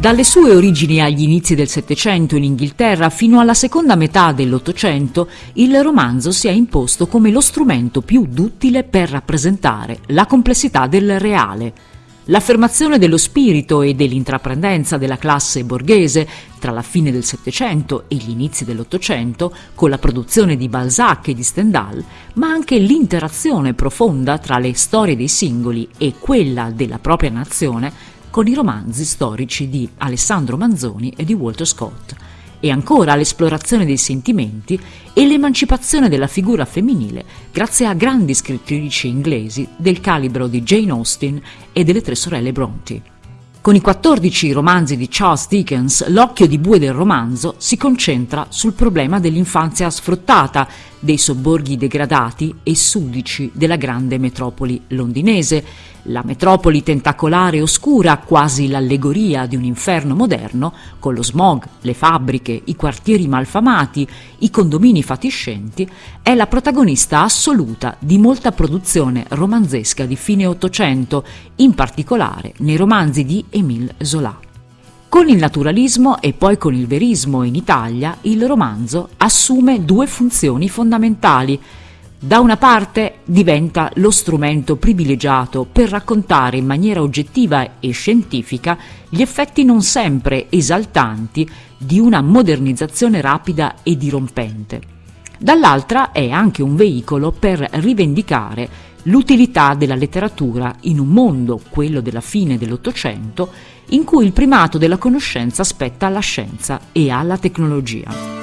Dalle sue origini agli inizi del Settecento in Inghilterra fino alla seconda metà dell'Ottocento, il romanzo si è imposto come lo strumento più duttile per rappresentare la complessità del reale. L'affermazione dello spirito e dell'intraprendenza della classe borghese tra la fine del Settecento e gli inizi dell'Ottocento, con la produzione di Balzac e di Stendhal, ma anche l'interazione profonda tra le storie dei singoli e quella della propria nazione, con i romanzi storici di Alessandro Manzoni e di Walter Scott, e ancora l'esplorazione dei sentimenti e l'emancipazione della figura femminile grazie a grandi scrittrici inglesi del calibro di Jane Austen e delle tre sorelle Bronte. Con i 14 romanzi di Charles Dickens, l'occhio di bue del romanzo si concentra sul problema dell'infanzia sfruttata, dei sobborghi degradati e sudici della grande metropoli londinese, la metropoli tentacolare oscura, quasi l'allegoria di un inferno moderno, con lo smog, le fabbriche, i quartieri malfamati, i condomini fatiscenti, è la protagonista assoluta di molta produzione romanzesca di fine Ottocento, in particolare nei romanzi di Émile Zola. Con il naturalismo e poi con il verismo in Italia, il romanzo assume due funzioni fondamentali. Da una parte diventa lo strumento privilegiato per raccontare in maniera oggettiva e scientifica gli effetti non sempre esaltanti di una modernizzazione rapida e dirompente. Dall'altra è anche un veicolo per rivendicare l'utilità della letteratura in un mondo, quello della fine dell'Ottocento, in cui il primato della conoscenza spetta alla scienza e alla tecnologia.